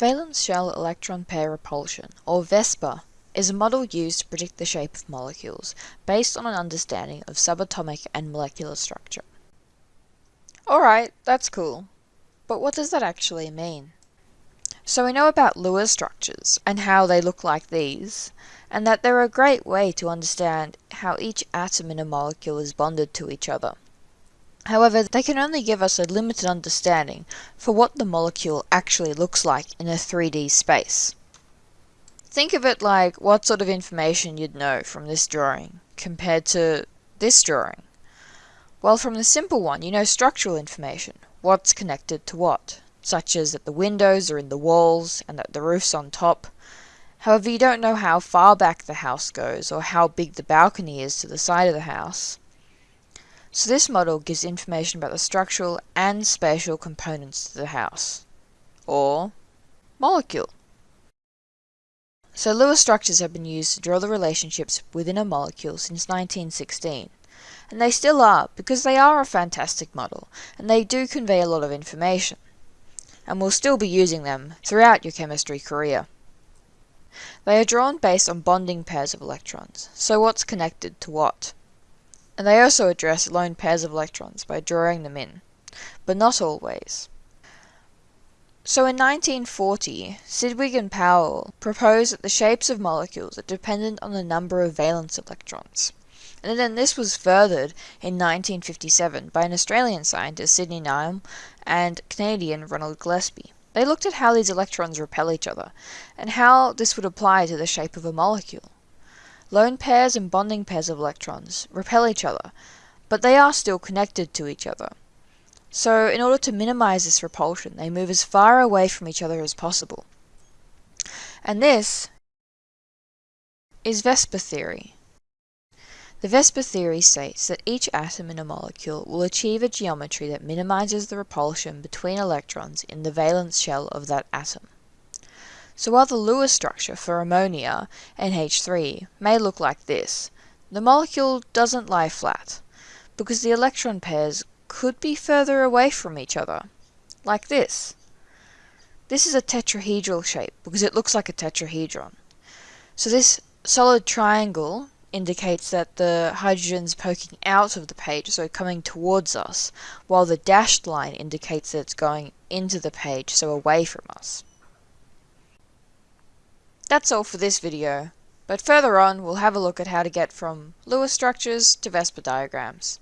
Valence shell electron pair repulsion, or VSEPR, is a model used to predict the shape of molecules based on an understanding of subatomic and molecular structure. Alright, that's cool. But what does that actually mean? So we know about Lewis structures and how they look like these, and that they're a great way to understand how each atom in a molecule is bonded to each other. However, they can only give us a limited understanding for what the molecule actually looks like in a 3D space. Think of it like what sort of information you'd know from this drawing compared to this drawing. Well, from the simple one, you know structural information, what's connected to what, such as that the windows are in the walls and that the roof's on top. However, you don't know how far back the house goes or how big the balcony is to the side of the house. So this model gives information about the structural and spatial components to the house, or molecule. So Lewis structures have been used to draw the relationships within a molecule since 1916. And they still are, because they are a fantastic model, and they do convey a lot of information. And we'll still be using them throughout your chemistry career. They are drawn based on bonding pairs of electrons, so what's connected to what and they also address lone pairs of electrons by drawing them in, but not always. So in 1940, Sidgwick and Powell proposed that the shapes of molecules are dependent on the number of valence electrons. And then this was furthered in 1957 by an Australian scientist, Sidney Nyholm, and Canadian Ronald Gillespie. They looked at how these electrons repel each other, and how this would apply to the shape of a molecule. Lone pairs and bonding pairs of electrons repel each other, but they are still connected to each other. So in order to minimize this repulsion, they move as far away from each other as possible. And this is VSEPR theory. The VSEPR theory states that each atom in a molecule will achieve a geometry that minimizes the repulsion between electrons in the valence shell of that atom. So while the Lewis structure for ammonia, NH3, may look like this, the molecule doesn't lie flat, because the electron pairs could be further away from each other, like this. This is a tetrahedral shape because it looks like a tetrahedron. So this solid triangle indicates that the hydrogen's poking out of the page, so coming towards us, while the dashed line indicates that it's going into the page, so away from us. That's all for this video, but further on we'll have a look at how to get from Lewis structures to VSEPR diagrams.